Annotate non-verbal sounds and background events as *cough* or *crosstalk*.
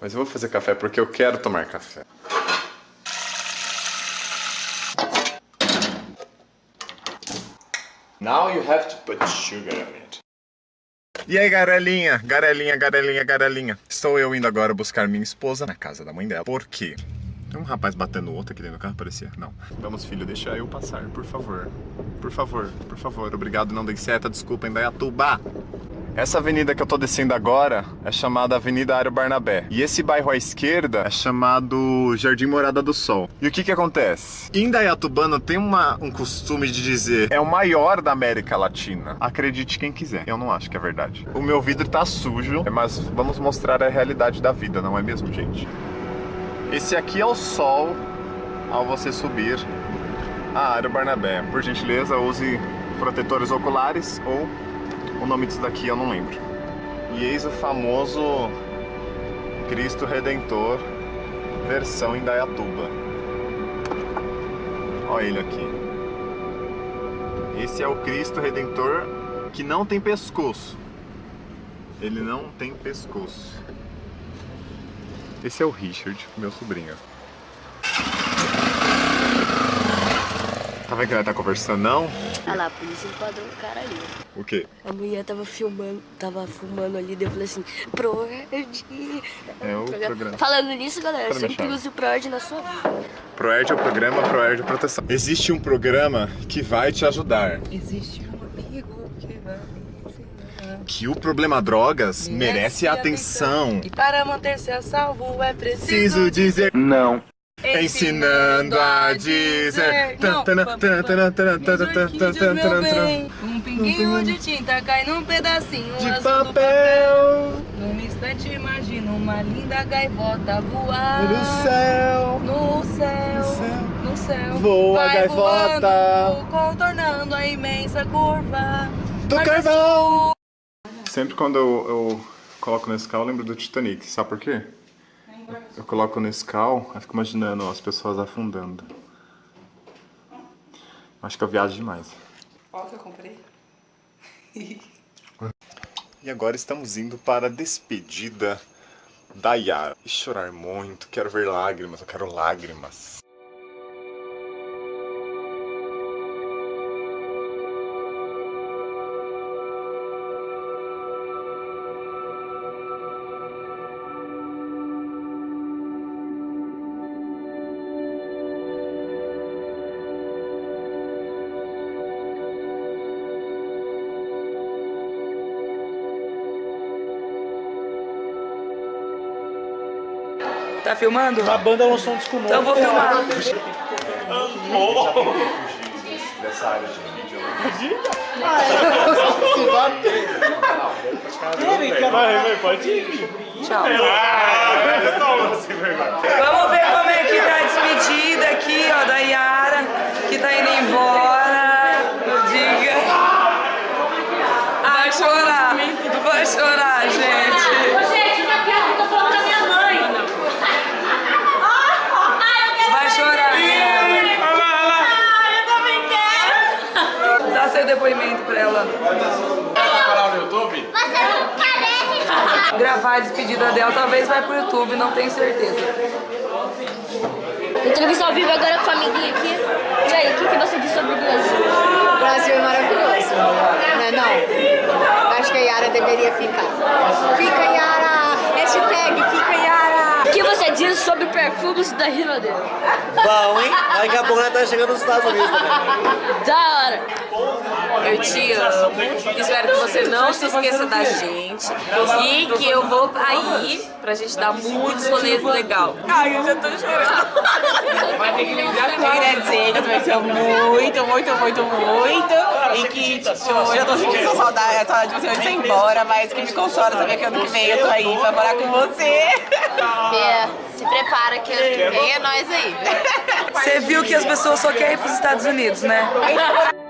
Mas eu vou fazer café porque eu quero tomar café. Now you have to put sugar on it. E aí, garelinha, garelinha, garelinha, garelinha. Estou eu indo agora buscar minha esposa na casa da mãe dela. Por quê? Tem um rapaz batendo outro aqui dentro do carro, parecia. Não. Vamos, filho, deixa eu passar, por favor. Por favor, por favor. Obrigado, não dei seta, desculpa, Indaiatuba. Essa avenida que eu tô descendo agora é chamada Avenida Ário Barnabé. E esse bairro à esquerda é chamado Jardim Morada do Sol. E o que que acontece? Indaiatubano tem uma, um costume de dizer é o maior da América Latina. Acredite quem quiser. Eu não acho que é verdade. O meu vidro tá sujo, mas vamos mostrar a realidade da vida, não é mesmo, gente? Esse aqui é o sol ao você subir a Área Barnabé. Por gentileza, use protetores oculares ou o nome disso daqui eu não lembro. E eis o famoso Cristo Redentor versão Indaiatuba. Olha ele aqui. Esse é o Cristo Redentor que não tem pescoço. Ele não tem pescoço. Esse é o Richard, meu sobrinho. Tá vendo que ela tá conversando, não? Olha lá, a polícia enquadrou o cara ali. O quê? A mulher tava filmando, tava fumando ali, daí eu falei assim, Proerd. É o programa. Falando nisso, galera, minha sempre use o Proerd na sua vida. ProErd é o programa ProErd Proteção. Existe um programa que vai te ajudar. Existe um amigo que vai me ensinar. Que o problema drogas merece atenção. E para manter-se a salvo é preciso Preciso dizer Não ensinando a dizer. Um pinguinho de tinta cai num pedacinho de papel. no Num instante imagina uma linda gaivota voar no céu. No céu. No céu. Voa a gaivota. Contornando a imensa curva do carvão. Sempre quando eu, eu coloco nesse carro, eu lembro do Titanic. Sabe por quê? Eu coloco Nescau, eu fico imaginando as pessoas afundando. Acho que eu viajo demais. Qual que eu comprei? E agora estamos indo para a despedida da Yara. E chorar muito, quero ver lágrimas, eu quero lágrimas. Tá filmando? A banda lançou um disco novo. Então eu vou filmar Dessa área de vídeo. Vai, vai, pode ir. Tchau Vamos ver como é que tá a despedida aqui, ó, da Yara, que tá indo embora. Diga. Vai chorar, vai chorar, gente. Gente, minha piada, tô falando da minha mãe. Vai chorar. Ah, eu também seu depoimento pra ela. Você não carece. Gravar a despedida dela, talvez vai pro YouTube, não tenho certeza. Entrevista ao vivo agora com a amiguinha aqui. E aí, o que, que você diz sobre o Brasil? O Brasil é maravilhoso, né? Não, acho que a Yara deveria ficar. Fica Yara! Hashtag fica Yara! O que você diz sobre perfumes da Rinodê? Bom, hein? Daqui a pouco nós tá chegando nos Estados Unidos também. Da hora! Eu te amo. Espero que você não se esqueça da gente. E que eu vou aí pra gente dar muitos rolês legal. Ai, eu já tô chorando. Eu queria dizer que eu também te amo muito, muito, muito, muito. E que tipo, eu já tô sentindo saudade, saudade de você antes de ir embora, mas que me consola saber que ano que vem eu tô aí pra morar com você. Bia, se prepara que ano que vem é nós aí. Você viu que as pessoas só querem ir pros Estados Unidos, né? *laughs*